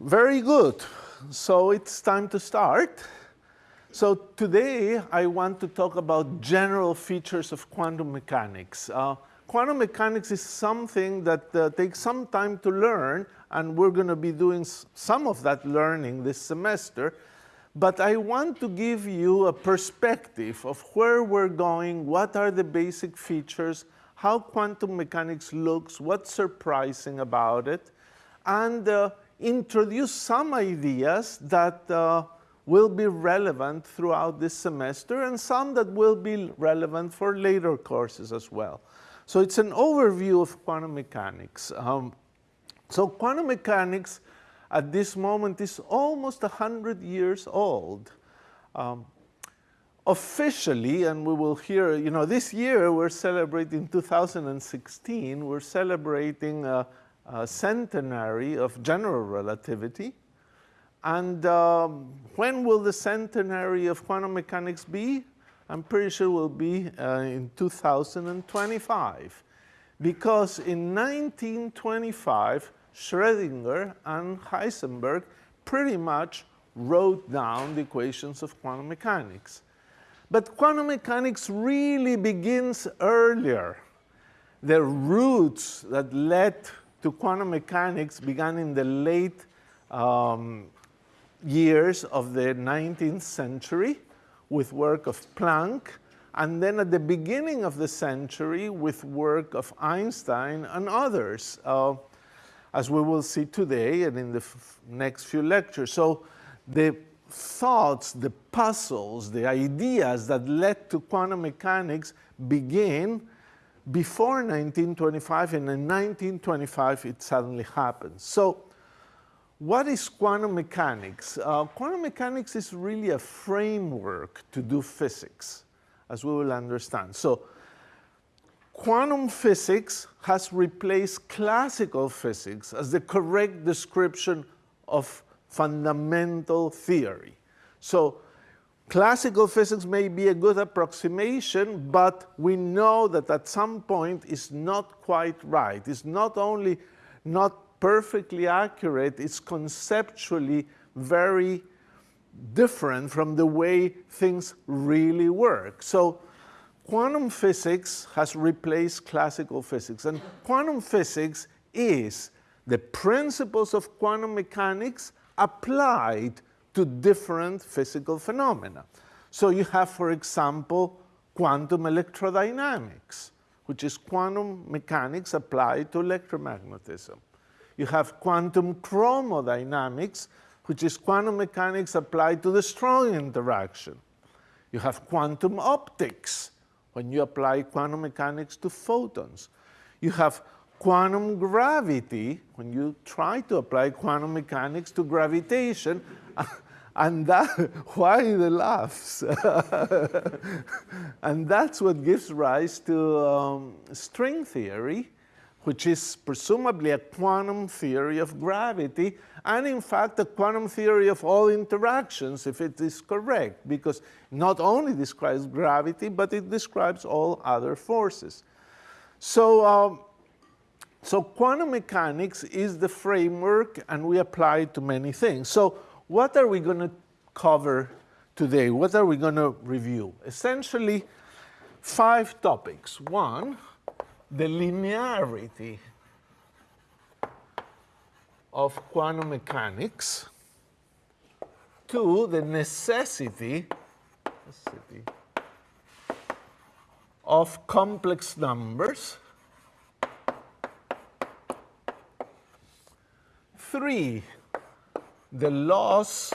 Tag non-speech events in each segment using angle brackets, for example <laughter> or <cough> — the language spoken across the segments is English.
Very good. So it's time to start. So today I want to talk about general features of quantum mechanics. Uh, quantum mechanics is something that uh, takes some time to learn, and we're going to be doing some of that learning this semester. But I want to give you a perspective of where we're going, what are the basic features, how quantum mechanics looks, what's surprising about it, and uh, introduce some ideas that uh, will be relevant throughout this semester and some that will be relevant for later courses as well. So it's an overview of quantum mechanics. Um, so quantum mechanics at this moment is almost 100 years old. Um, officially, and we will hear, you know, this year we're celebrating 2016, we're celebrating uh, uh, centenary of general relativity. And um, when will the centenary of quantum mechanics be? I'm pretty sure it will be uh, in 2025. Because in 1925, Schrödinger and Heisenberg pretty much wrote down the equations of quantum mechanics. But quantum mechanics really begins earlier. The roots that led to quantum mechanics began in the late um, years of the 19th century with work of Planck, and then at the beginning of the century with work of Einstein and others, uh, as we will see today and in the next few lectures. So the thoughts, the puzzles, the ideas that led to quantum mechanics begin before 1925, and in 1925 it suddenly happens. So what is quantum mechanics? Uh, quantum mechanics is really a framework to do physics, as we will understand. So quantum physics has replaced classical physics as the correct description of fundamental theory. So Classical physics may be a good approximation, but we know that at some point it's not quite right. It's not only not perfectly accurate, it's conceptually very different from the way things really work. So quantum physics has replaced classical physics. And quantum physics is the principles of quantum mechanics applied to different physical phenomena. So you have, for example, quantum electrodynamics, which is quantum mechanics applied to electromagnetism. You have quantum chromodynamics, which is quantum mechanics applied to the strong interaction. You have quantum optics, when you apply quantum mechanics to photons. You have quantum gravity, when you try to apply quantum mechanics to gravitation, <laughs> and that, <laughs> why the laughs? and that's what gives rise to um, string theory, which is presumably a quantum theory of gravity, and in fact a quantum theory of all interactions, if it is correct, because not only describes gravity, but it describes all other forces. So, um, so quantum mechanics is the framework, and we apply it to many things. So what are we going to cover today? What are we going to review? Essentially, five topics. One, the linearity of quantum mechanics. Two, the necessity, necessity of complex numbers. Three, the loss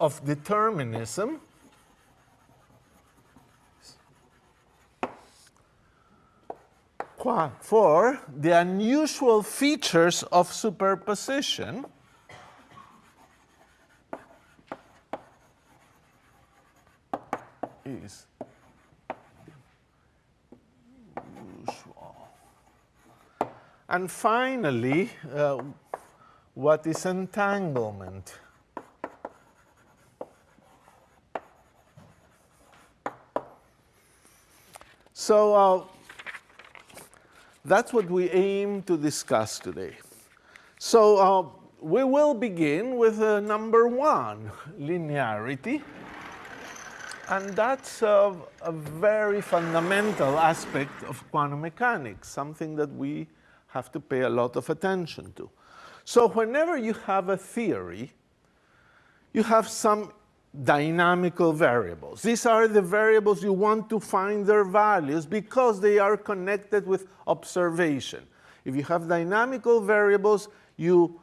of determinism for the unusual features of superposition is usual. And finally, uh, what is entanglement? So uh, that's what we aim to discuss today. So uh, we will begin with uh, number one, linearity. And that's a, a very fundamental aspect of quantum mechanics, something that we have to pay a lot of attention to. So whenever you have a theory, you have some dynamical variables. These are the variables you want to find their values because they are connected with observation. If you have dynamical variables, you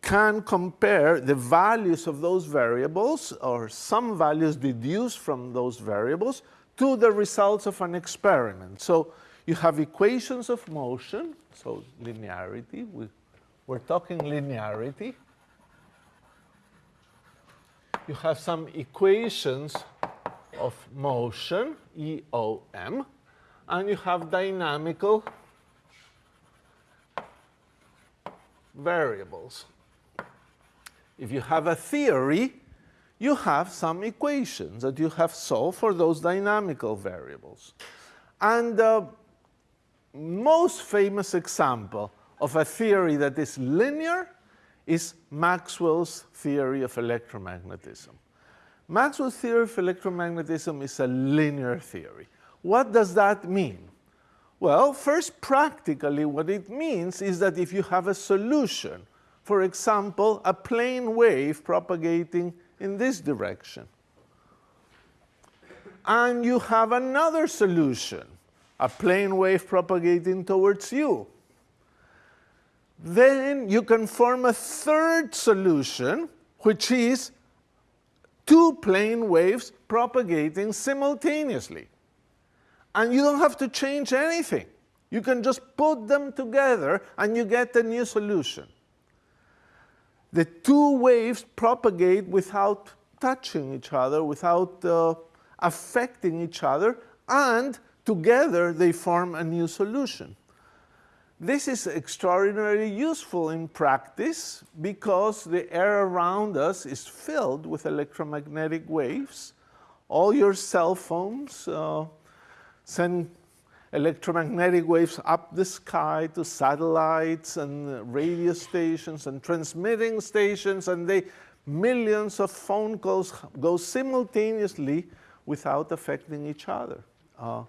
can compare the values of those variables or some values deduced from those variables to the results of an experiment. So you have equations of motion, so linearity, we, we're talking linearity. You have some equations of motion, EOM, and you have dynamical variables. If you have a theory, you have some equations that you have solved for those dynamical variables. And the most famous example of a theory that is linear is Maxwell's theory of electromagnetism. Maxwell's theory of electromagnetism is a linear theory. What does that mean? Well, first, practically, what it means is that if you have a solution for example, a plane wave propagating in this direction. And you have another solution, a plane wave propagating towards you. Then you can form a third solution, which is two plane waves propagating simultaneously. And you don't have to change anything. You can just put them together and you get a new solution the two waves propagate without touching each other, without uh, affecting each other, and together they form a new solution. This is extraordinarily useful in practice because the air around us is filled with electromagnetic waves. All your cell phones uh, send electromagnetic waves up the sky to satellites and radio stations and transmitting stations, and they millions of phone calls go simultaneously without affecting each other. Uh,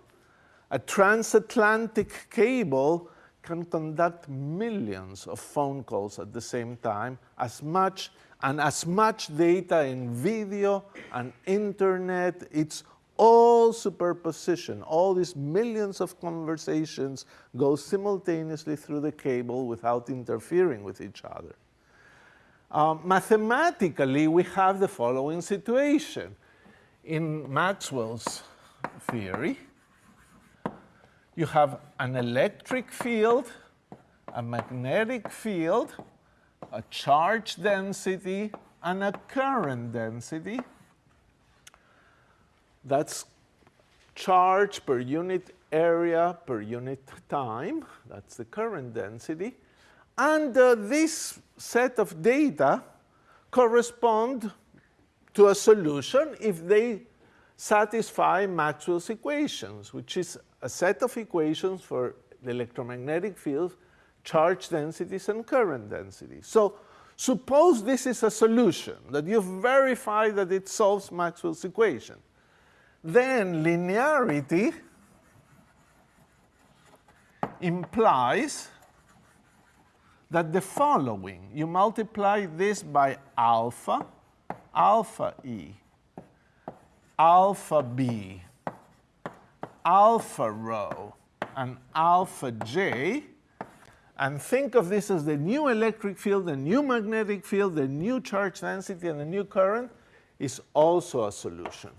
a transatlantic cable can conduct millions of phone calls at the same time, as much and as much data in video and internet. It's all superposition, all these millions of conversations go simultaneously through the cable without interfering with each other. Um, mathematically, we have the following situation. In Maxwell's theory, you have an electric field, a magnetic field, a charge density, and a current density that's charge per unit area per unit time. That's the current density. And uh, this set of data correspond to a solution if they satisfy Maxwell's equations, which is a set of equations for the electromagnetic fields, charge densities, and current densities. So suppose this is a solution, that you've verified that it solves Maxwell's equation then linearity implies that the following, you multiply this by alpha, alpha E, alpha B, alpha rho, and alpha J, and think of this as the new electric field, the new magnetic field, the new charge density, and the new current is also a solution.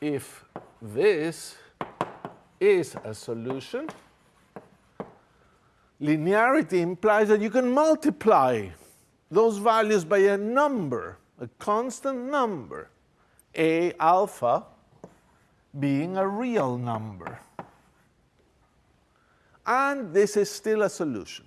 if this is a solution, linearity implies that you can multiply those values by a number, a constant number, A alpha being a real number. And this is still a solution.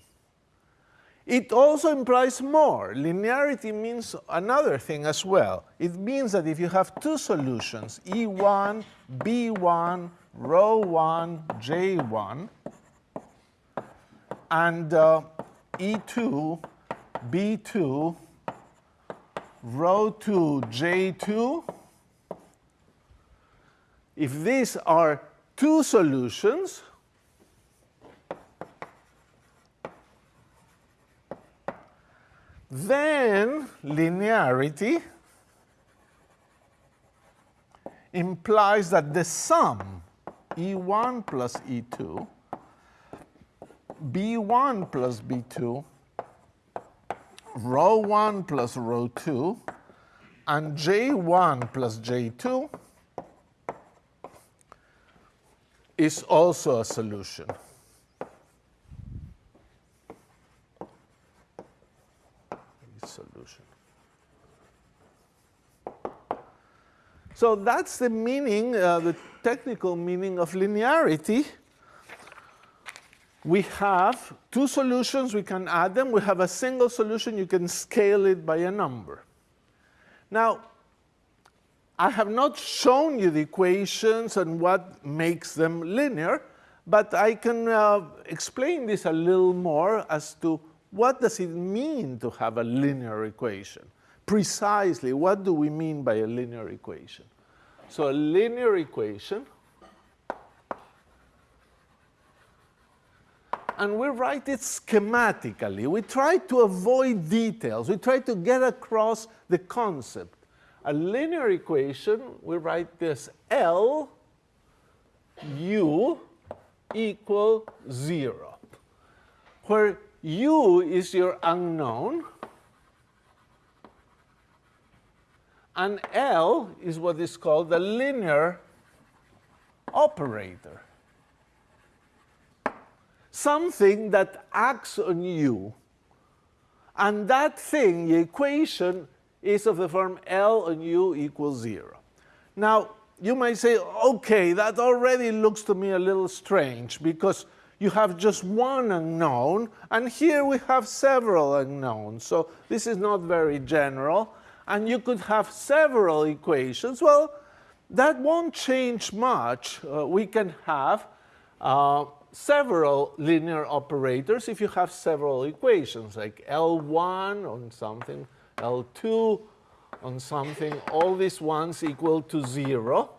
It also implies more. Linearity means another thing as well. It means that if you have two solutions, E1, B1, rho 1, j1, and uh, E2, B2, rho 2, j2. If these are two solutions, then linearity implies that the sum E1 plus E2, B1 plus B2, rho 1 plus rho 2, and J1 plus J2 is also a solution. Solution. So that's the meaning, uh, the technical meaning of linearity. We have two solutions, we can add them. We have a single solution, you can scale it by a number. Now, I have not shown you the equations and what makes them linear, but I can uh, explain this a little more as to what does it mean to have a linear equation precisely what do we mean by a linear equation. So a linear equation, and we write it schematically. We try to avoid details. We try to get across the concept. A linear equation, we write this L u equal 0, where u is your unknown, And L is what is called the linear operator. Something that acts on U. And that thing, the equation, is of the form L on U equals 0. Now, you might say, okay, that already looks to me a little strange because you have just one unknown, and here we have several unknowns. So this is not very general and you could have several equations. Well, that won't change much. Uh, we can have uh, several linear operators if you have several equations, like L1 on something, L2 on something, all these ones equal to 0,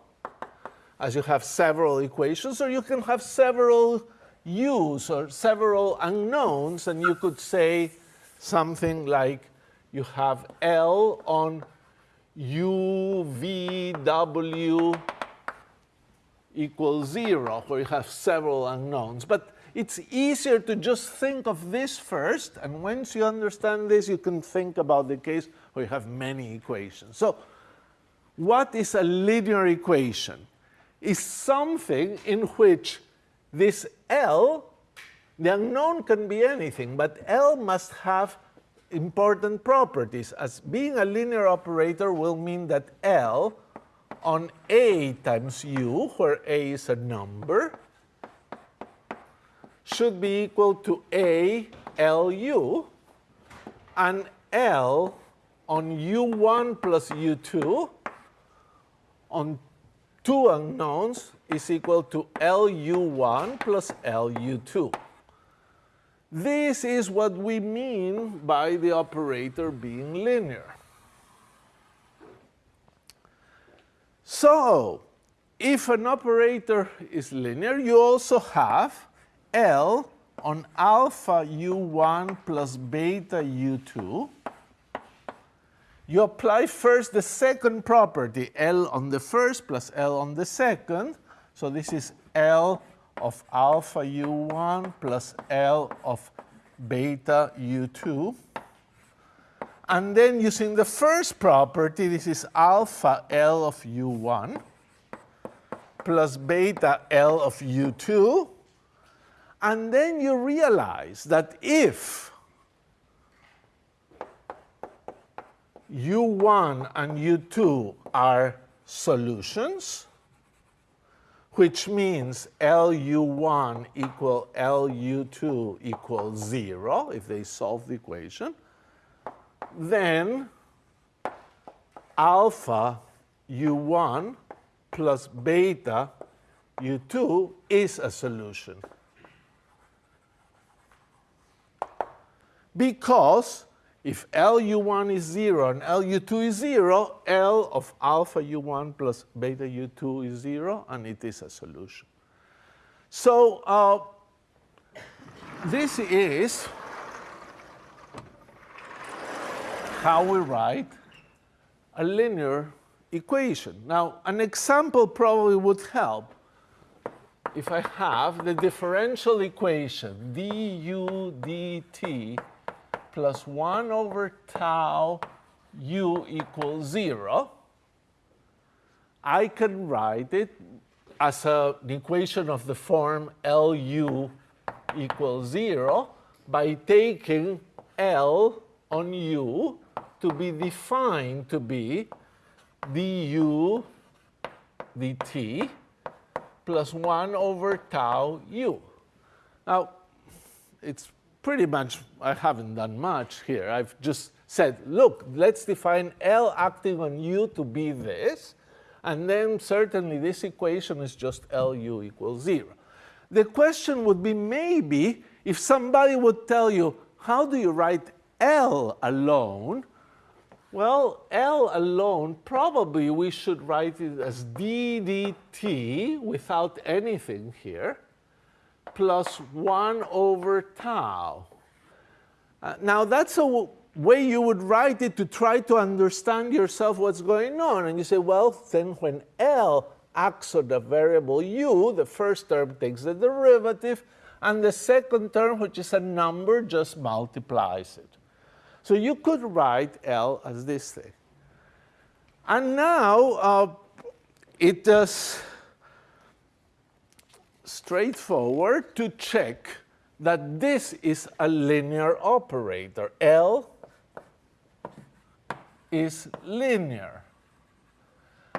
as you have several equations, or you can have several u's or several unknowns, and you could say something like you have L on U, V, W equals 0, where you have several unknowns. But it's easier to just think of this first, and once you understand this, you can think about the case where you have many equations. So what is a linear equation? Is something in which this L, the unknown can be anything, but L must have important properties. As being a linear operator will mean that L on A times U, where A is a number, should be equal to A LU, and L on U1 plus U2 on two unknowns is equal to LU1 plus LU2. This is what we mean by the operator being linear. So, if an operator is linear, you also have L on alpha u1 plus beta u2. You apply first the second property, L on the first plus L on the second. So this is L of alpha u1 plus L of beta u2. And then using the first property, this is alpha L of u1 plus beta L of u2. And then you realize that if u1 and u2 are solutions, which means LU1 equal LU2 equals 0 if they solve the equation, then alpha U1 plus beta u2 is a solution. Because if LU1 is 0 and LU2 is 0, L of alpha U1 plus beta U2 is 0, and it is a solution. So uh, this is how we write a linear equation. Now, an example probably would help if I have the differential equation du dt plus 1 over tau u equals 0, I can write it as a, an equation of the form Lu equals 0 by taking L on u to be defined to be du dt plus 1 over tau u. Now, it's pretty much, I haven't done much here. I've just said, look, let's define L acting on u to be this, and then certainly this equation is just Lu equals 0. The question would be maybe if somebody would tell you, how do you write L alone? Well, L alone, probably we should write it as d dt without anything here plus 1 over tau. Uh, now, that's a way you would write it to try to understand yourself what's going on. And you say, well, then when L acts on the variable u, the first term takes the derivative, and the second term, which is a number, just multiplies it. So you could write L as this thing. And now uh, it does straightforward to check that this is a linear operator. L is linear.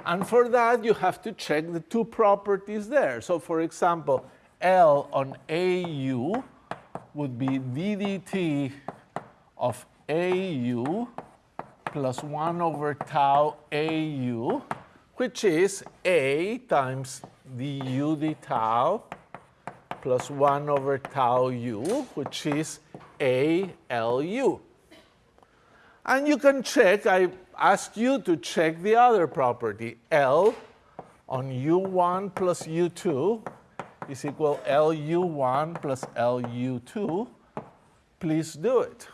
And for that, you have to check the two properties there. So for example, L on AU would be ddt of AU plus 1 over tau AU, which is A times du d tau plus 1 over tau u, which is A L u. And you can check, I asked you to check the other property, L on u1 plus u2 is equal LU1 plus LU2. Please do it.